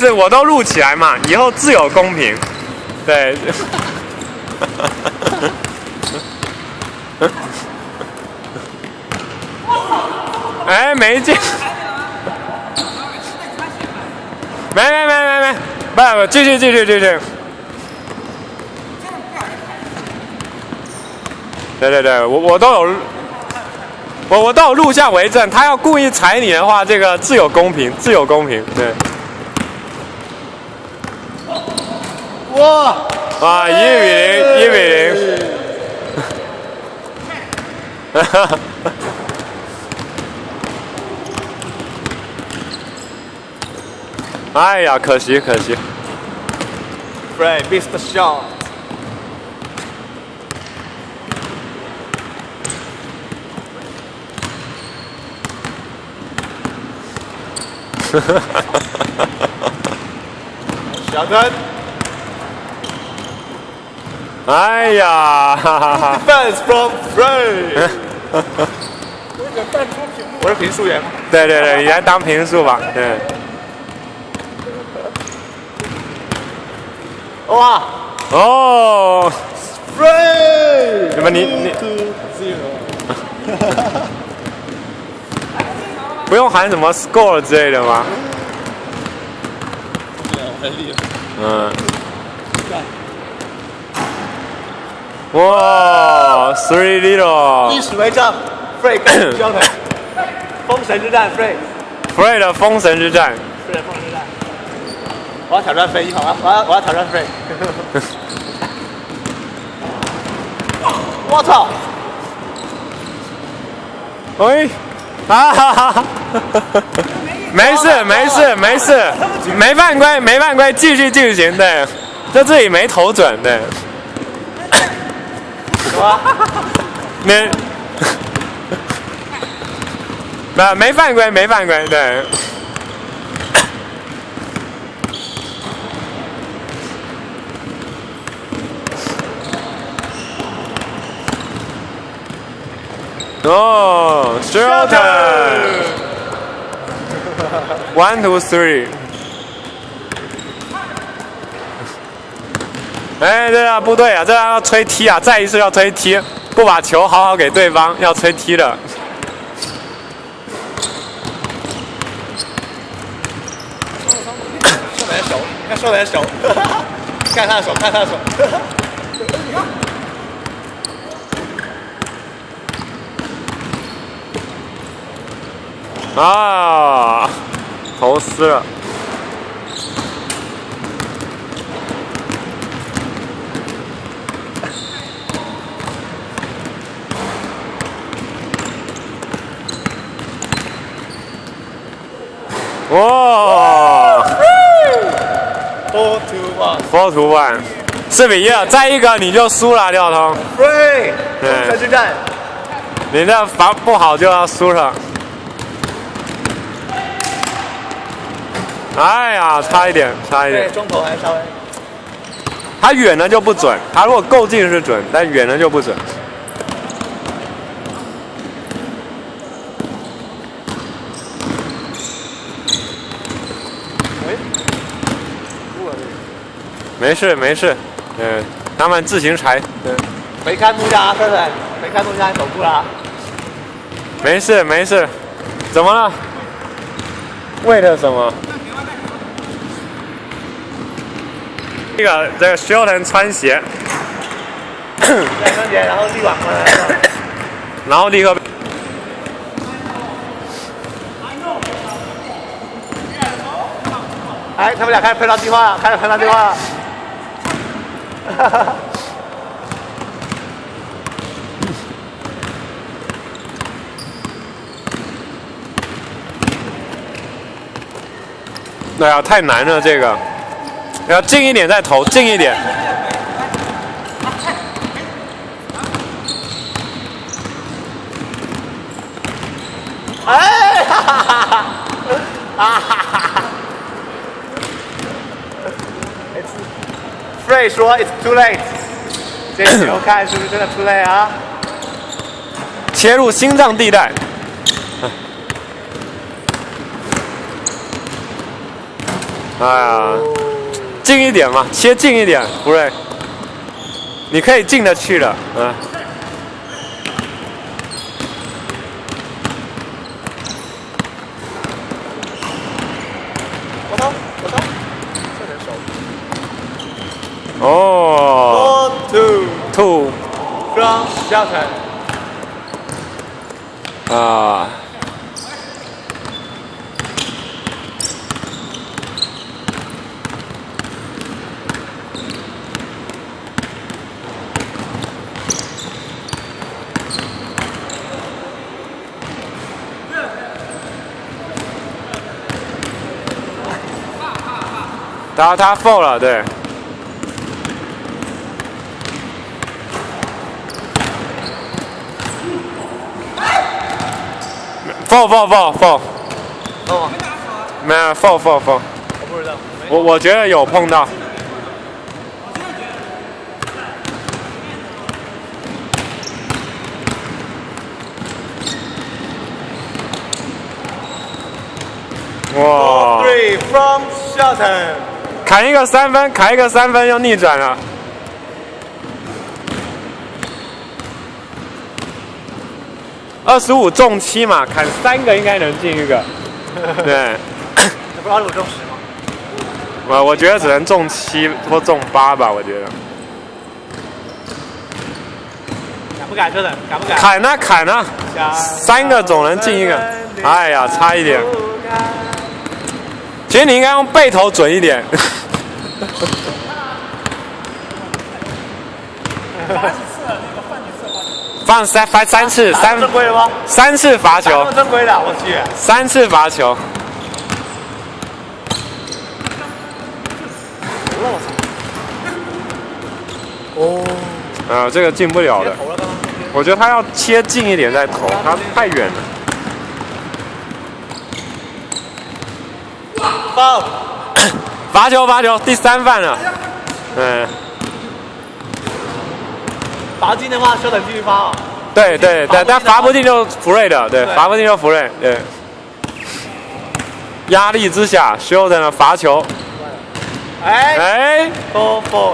是我都录起来嘛，以后自有公平。对。哎，没进。没没没没没，不不，继续继续继续。对对对，我我都有，我我都有录像为证。他要故意踩你的话，这个自有公平，自有公平。对。哇！啊，一比零，一比零。哈哈。哎呀，可惜，可惜。Frey missed the shot. 哈哈哈哈哈！小灯。哈哈哈哈哈！小灯。哎呀，哈哈哈！Defense from Frey。我是评述员。对对对，你来当评述吧，对。哇！哦，Free！怎么你你？不用喊什么 score 之类的吗？嗯。哇，three little。历史为证，Free 跟交腿，封神之战，Free。Free 的封神之战。Free 的封神之战。我要挑战飞，好吗？我要我要挑战 Free，。我操！喂，啊哈哈！没事没事没事，没犯规没犯规，继续进行对，就自己没投准对。没，没没犯规没犯规对。哦，shorter。One, two, three。哎，对啊，不对啊，这样要吹踢啊！再一次要吹踢，不把球好好给对方，要吹踢的。瘦的手，看瘦的手，看他的手，看他的手。啊，投死了！哇！Four to one，Four to one，四比一，再一个你就输了，廖通。Free，对，决战。你这防不好就要输了。哎呀，差一点，差一点。中投还稍微。他远了就不准，他如果够近是准，但远了就不准。没事没事，嗯，他们自行裁。对，没看木架，对不对？没看木架，走步了。没事没事，怎么了？为了什么？这个这个需要人穿鞋，穿鞋，然后立马过来，然后立刻。哎，他们俩开始配套计划了，开始配套计划了。哈哈。哎呀，太难了这个。要近一点再投，近一点。哎，哈哈哈哈！哈哈哈！Frey 说 "It's too late"，这 球看是不是真的 too late 啊？切入心脏地带。哎呀，近一点嘛，切近一点，福瑞，你可以进得去的，嗯。我操，我操，这人手。哦 Four two，two from Shelton。啊，他他 foul 了，对。放放放放，哦，没有，放放放，我不知道，我我觉得有碰到。哇，three from Shoten，砍一个三分，砍一个三分，要逆转了。二十五中七嘛，砍三个应该能进一个。对，你不知道有中十吗？我我觉得只能中七或中八吧，我觉得。敢不敢，真的敢不敢？砍啊砍啊，三个总能进一个。哎呀，差一点。其实你应该用背头准一点。放三罚三次，三正规的吗？三次罚球打，正规的，我去。三次罚球。哦，啊，这个进不了的。我觉得他要切近一点再投，他太远了。Foul。罚球，罚球，第三犯了。嗯，罚进的话，休等继续发哦。对对对，但罚不进就福瑞的，对，对罚不进就福瑞，对。压力之下，休等的罚球，哎哎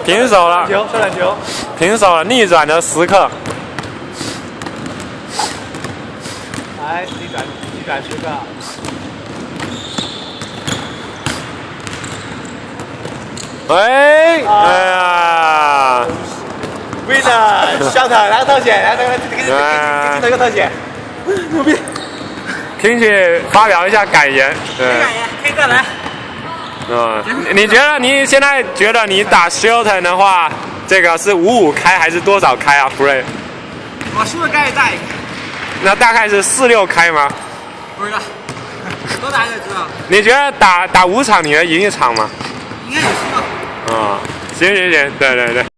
平手了球，休等球。平手了，逆转的时刻。哎，逆转，逆转时刻。喂，哎呀，小特，来个特写，来，来，来，给给给给镜头一个特写。牛逼！听取发表一下感言，对，可以再来。嗯，你你觉得你现在觉得你打 Shilton 的话，这个是五五开还是多少开啊，福瑞？我输的概率大一点，那大概是四六开吗？不知道，多打就知道，你觉得打打五场你能赢一场吗？应该有希望。啊、行行行，对对对。